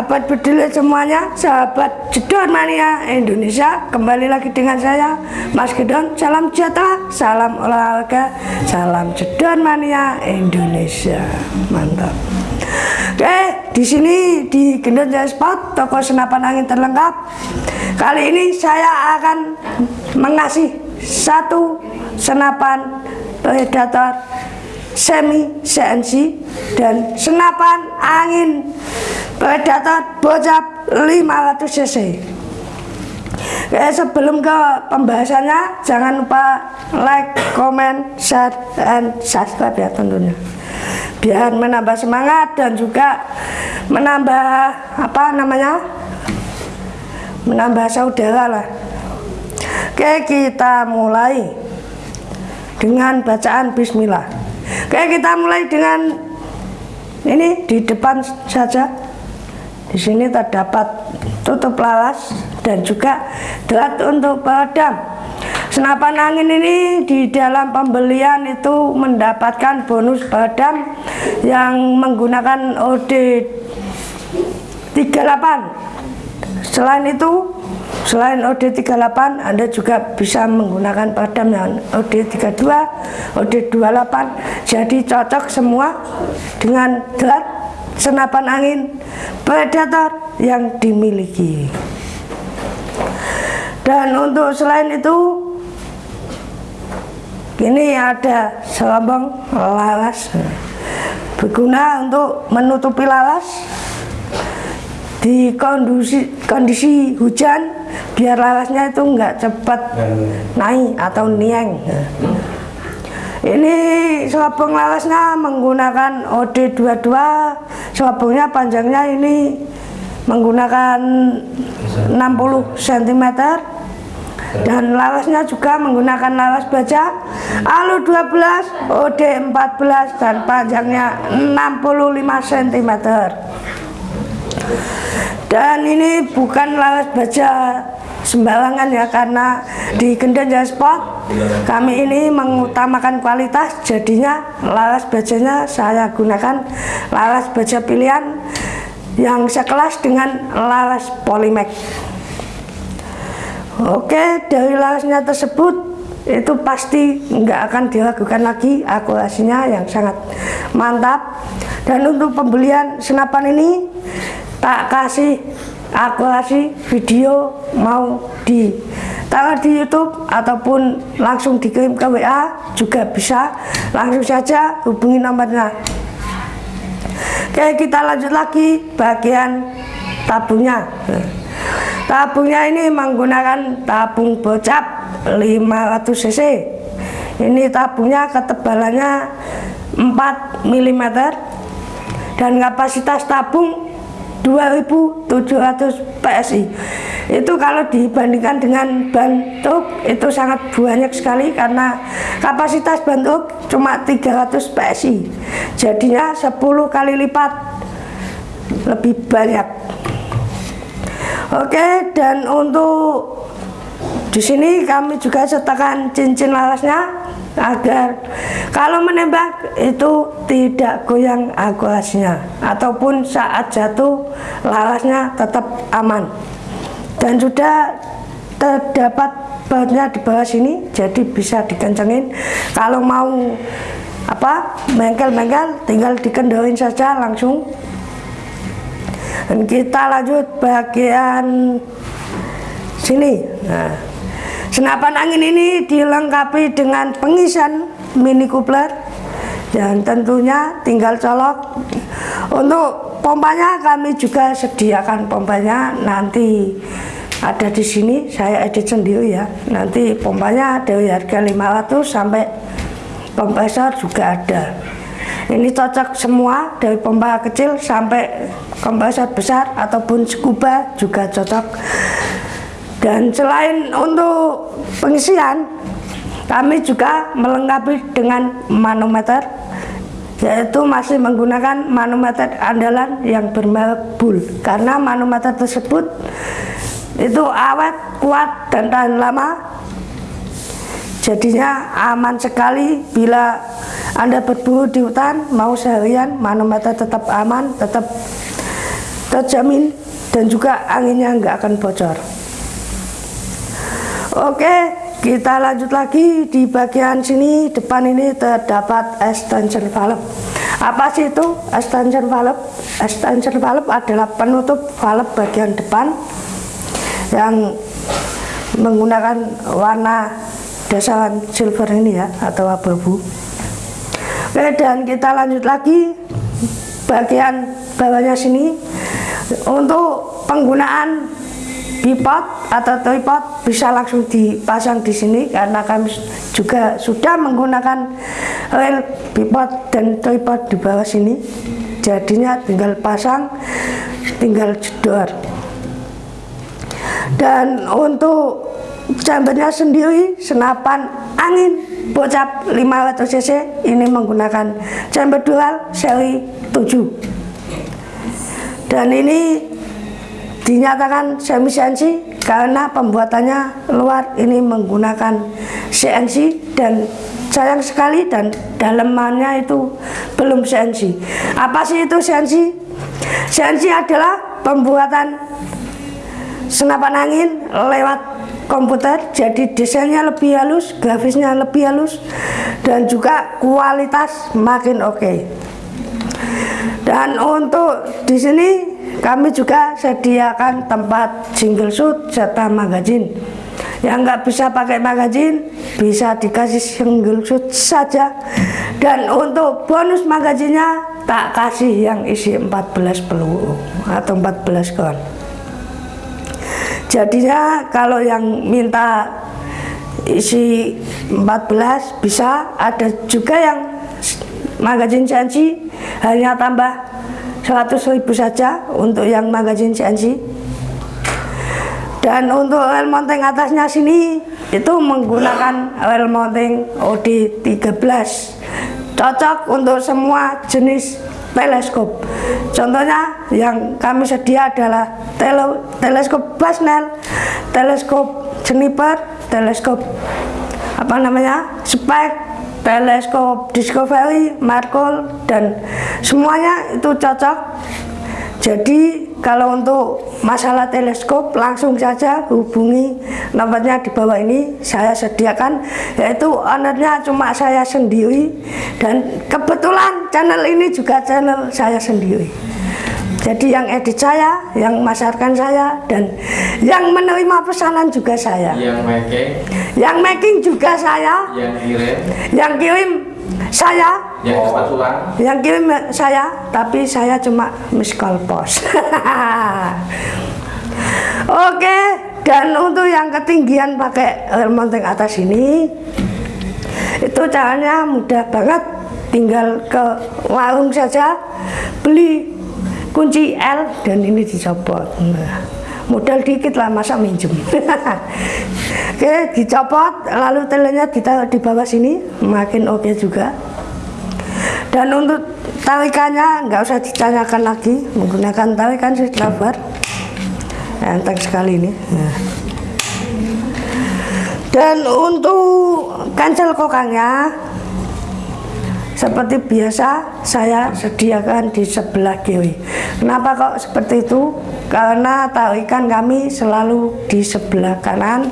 sahabat bedil semuanya, sahabat jedor mania Indonesia, kembali lagi dengan saya Mas Gedon. Salam sejahtera, salam olahraga, salam jedor mania Indonesia. Mantap. Oke, di sini di Gendon Jaya Sport, toko senapan angin terlengkap. Kali ini saya akan mengasih satu senapan predator semi CNC dan senapan angin. Predator bocap 500 cc. Oke, sebelum ke pembahasannya jangan lupa like, comment, share, dan subscribe ya tentunya. Biar menambah semangat dan juga menambah apa namanya? Menambah saudara lah. Oke kita mulai dengan bacaan bismillah Oke kita mulai dengan ini di depan saja. Di sini terdapat tutup laras dan juga drat untuk peredam. Senapan angin ini di dalam pembelian itu mendapatkan bonus peredam yang menggunakan OD 38. Selain itu Selain OD38, Anda juga bisa menggunakan padam yang OD32, OD28. Jadi cocok semua dengan drat senapan angin predator yang dimiliki. Dan untuk selain itu, ini ada selombong laras berguna untuk menutupi laras di kondisi kondisi hujan biar larasnya itu enggak cepat naik atau nieng. Ini selapung larasnya menggunakan OD22 selapungnya panjangnya ini menggunakan 60 cm dan larasnya juga menggunakan laras baja. Alu 12 OD 14 dan panjangnya 65 cm dan ini bukan laras baja sembarangan ya karena di Gendon Jaya Sport kami ini mengutamakan kualitas jadinya laras bajanya saya gunakan laras baja pilihan yang sekelas dengan laras Polymax oke dari larasnya tersebut itu pasti nggak akan diragukan lagi akurasinya yang sangat mantap. Dan untuk pembelian senapan ini tak kasih akurasi video mau di taruh di YouTube ataupun langsung dikirim ke WA juga bisa. Langsung saja hubungi nomornya. Oke kita lanjut lagi bagian tabungnya. Tabungnya ini menggunakan tabung bocap 500 cc. Ini tabungnya ketebalannya 4 mm dan kapasitas tabung 2700 PSI itu kalau dibandingkan dengan ban truk itu sangat banyak sekali karena kapasitas ban truk cuma 300 PSI jadinya 10 kali lipat lebih banyak. Oke dan untuk di sini kami juga sertakan cincin larasnya agar kalau menembak itu tidak goyang akurasinya ataupun saat jatuh larasnya tetap aman. Dan sudah terdapat bautnya di bawah sini jadi bisa dikencengin. Kalau mau apa mengkel-mengkel tinggal dikendorin saja langsung. Dan kita lanjut bagian sini. Nah Senapan angin ini dilengkapi dengan pengisian mini coupler dan tentunya tinggal colok. Untuk pompanya kami juga sediakan pompanya nanti ada di sini saya edit sendiri ya. Nanti pompanya dari harga 500 sampai kompresor juga ada. Ini cocok semua dari pompa kecil sampai kompresor besar ataupun scuba juga cocok dan selain untuk pengisian kami juga melengkapi dengan manometer yaitu masih menggunakan manometer andalan yang bermerek bull karena manometer tersebut itu awet, kuat, dan tahan lama. Jadinya aman sekali bila anda berburu di hutan mau seharian manometer tetap aman tetap terjamin dan juga anginnya nggak akan bocor oke kita lanjut lagi di bagian sini depan ini terdapat extension valve. Apa sih itu extension valve? Extension valve adalah penutup valve bagian depan yang menggunakan warna dasaran silver ini ya atau abu-abu. Oke dan kita lanjut lagi bagian bawahnya sini. Untuk penggunaan bipod atau tripod bisa langsung dipasang di sini karena kami juga sudah menggunakan rel bipod dan tripod di bawah sini. Jadinya tinggal pasang tinggal jedor. Dan untuk chambernya sendiri senapan angin bocap 500 cc ini menggunakan chamber dual seri 7 dan ini dinyatakan semi CNC karena pembuatannya luar ini menggunakan CNC dan sayang sekali dan dalemannya itu belum CNC apa sih itu CNC? CNC adalah pembuatan senapan angin lewat komputer jadi desainnya lebih halus grafisnya lebih halus dan juga kualitas makin oke okay. dan untuk di sini kami juga sediakan tempat single shoot serta magazine. Yang nggak bisa pakai magazine bisa dikasih single shoot saja. Dan untuk bonus magazinnya tak kasih yang isi 14 peluru atau 14 kon. Jadinya kalau yang minta isi 14 bisa ada juga yang magazin CNC hanya tambah 100 ribu saja untuk yang magazin CNC dan untuk oil mounting atasnya sini itu menggunakan oil mounting OD 13 cocok untuk semua jenis teleskop. Contohnya yang kami sedia adalah tele, teleskop Basnel teleskop Juniper teleskop apa namanya spek teleskop Discovery Markle dan semuanya itu cocok. Jadi kalau untuk masalah teleskop langsung saja hubungi nomornya di bawah ini. Saya sediakan yaitu ownernya cuma saya sendiri. Dan kebetulan channel ini juga channel saya sendiri jadi yang edit saya, yang masarkan saya dan yang menerima pesanan juga saya. Yang making? Yang making juga saya. Yang kirim? Yang kirim saya. Yang kebetulan yang kirim saya tapi saya cuma miss call pos oke dan untuk yang ketinggian pakai air mounting atas ini itu caranya mudah banget. Tinggal ke warung saja beli kunci L dan ini dicopot. Nah, modal dikit lah masa minjem. Oke dicopot lalu telenya ditaruh di bawah sini makin oke okay juga. Dan untuk tarikannya nggak usah ditanyakan lagi menggunakan tarikan lebar enteng sekali ini. Nah. dan untuk kancel kokangnya seperti biasa saya sediakan di sebelah kiri. Kenapa kok seperti itu? Karena tarikan kami selalu di sebelah kanan.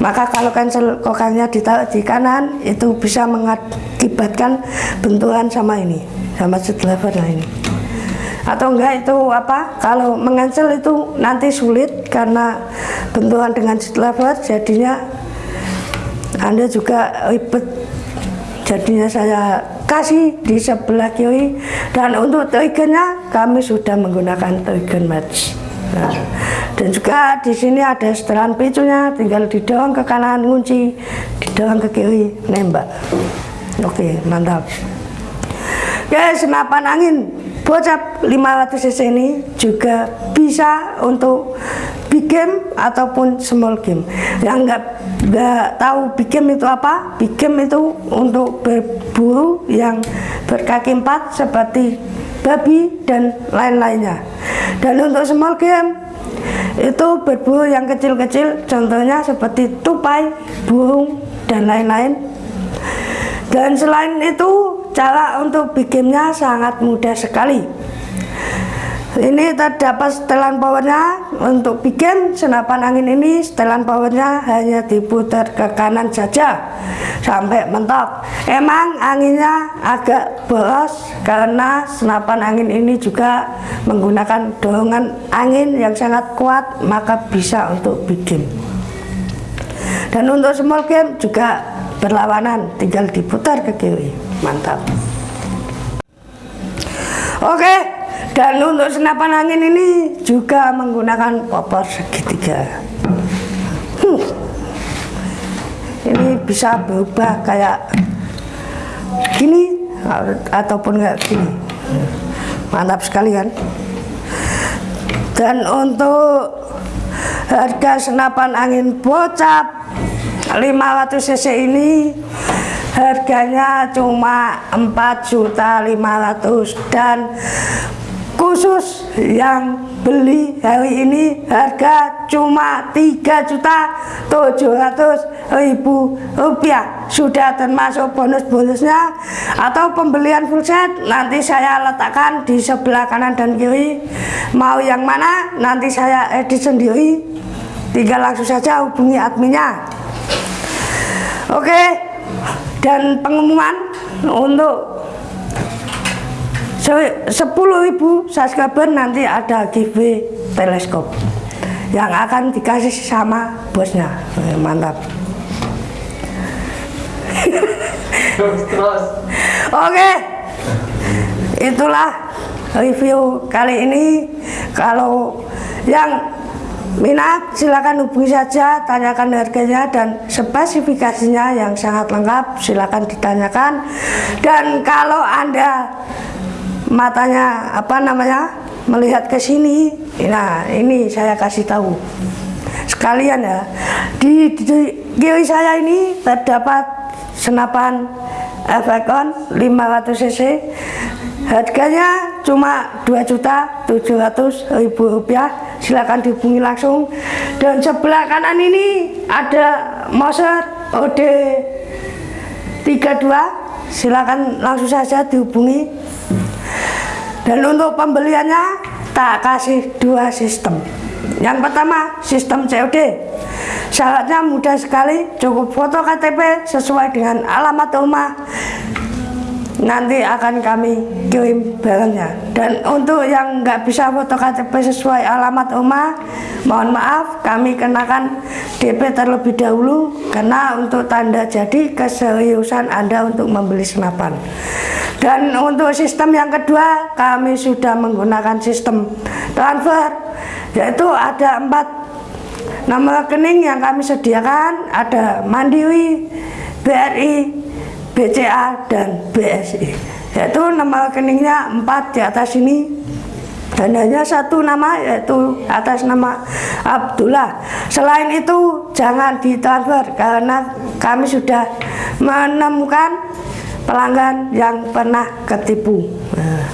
Maka kalau cancel kokangnya ditaruh di kanan itu bisa mengakibatkan benturan sama ini sama seat lever nah ini. Atau enggak itu apa? Kalau mengancel itu nanti sulit karena benturan dengan seat lever jadinya anda juga ribet. Jadinya saya kasih di sebelah kiri. Dan untuk triggernya kami sudah menggunakan trigger match. Nah, dan juga di sini ada setelan picunya tinggal didorong ke kanan kunci didorong ke kiri nembak. Oke mantap. Oke senapan angin. Bocap 500 cc ini juga bisa untuk big game ataupun small game. Yang nggak nggak tahu big game itu apa. Big game itu untuk berburu yang berkaki empat seperti babi dan lain-lainnya. Dan untuk small game itu berburu yang kecil-kecil contohnya seperti tupai burung dan lain-lain. Dan selain itu cara untuk bikinnya sangat mudah sekali ini terdapat setelan powernya. Untuk bikin senapan angin ini setelan powernya hanya diputar ke kanan saja. Sampai mentok. Emang anginnya agak boros karena senapan angin ini juga menggunakan dorongan angin yang sangat kuat maka bisa untuk bikin. Dan untuk small game juga berlawanan. Tinggal diputar ke kiri. Mantap. Oke dan untuk senapan angin ini juga menggunakan popor segitiga. Hmm. Ini bisa berubah kayak gini ataupun enggak gini. Mantap sekali kan? Dan untuk harga senapan angin bocap 500 cc ini harganya cuma 4.500 dan khusus yang beli hari ini harga cuma 3 juta 700 ribu rupiah. Sudah termasuk bonus-bonusnya atau pembelian full set nanti saya letakkan di sebelah kanan dan kiri. Mau yang mana nanti saya edit sendiri. Tinggal langsung saja hubungi adminnya. Oke dan pengumuman untuk 10.000 subscriber nanti ada giveaway teleskop yang akan dikasih sama bosnya. Eh, mantap. Terus. Oke. Itulah review kali ini. Kalau yang minat silakan hubungi saja tanyakan harganya dan spesifikasinya yang sangat lengkap silakan ditanyakan. Dan kalau anda matanya apa namanya melihat ke sini. Nah ini saya kasih tahu. Sekalian ya di, di kiri saya ini terdapat senapan Efekon 500 cc. Harganya cuma 2 juta 700 ribu rupiah. Silahkan dihubungi langsung. Dan sebelah kanan ini ada Moser OD 32 silakan langsung saja dihubungi dan untuk pembeliannya tak kasih dua sistem. Yang pertama sistem COD syaratnya mudah sekali cukup foto KTP sesuai dengan alamat rumah nanti akan kami kirim barangnya. Dan untuk yang nggak bisa foto KTP sesuai alamat rumah mohon maaf kami kenakan DP terlebih dahulu karena untuk tanda jadi keseriusan Anda untuk membeli senapan. Dan untuk sistem yang kedua kami sudah menggunakan sistem transfer yaitu ada empat nama rekening yang kami sediakan ada Mandiri, BRI, BCA dan BSI yaitu nama rekeningnya empat di atas ini. Dan hanya satu nama yaitu atas nama Abdullah. Selain itu jangan ditransfer karena kami sudah menemukan pelanggan yang pernah ketipu. Nah,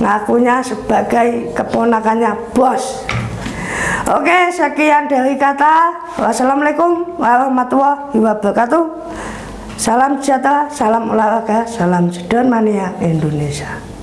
ngakunya sebagai keponakannya bos. Oke sekian dari kata. Wassalamualaikum warahmatullahi wabarakatuh Salam sejahtera, salam olahraga, salam sedon mania Indonesia.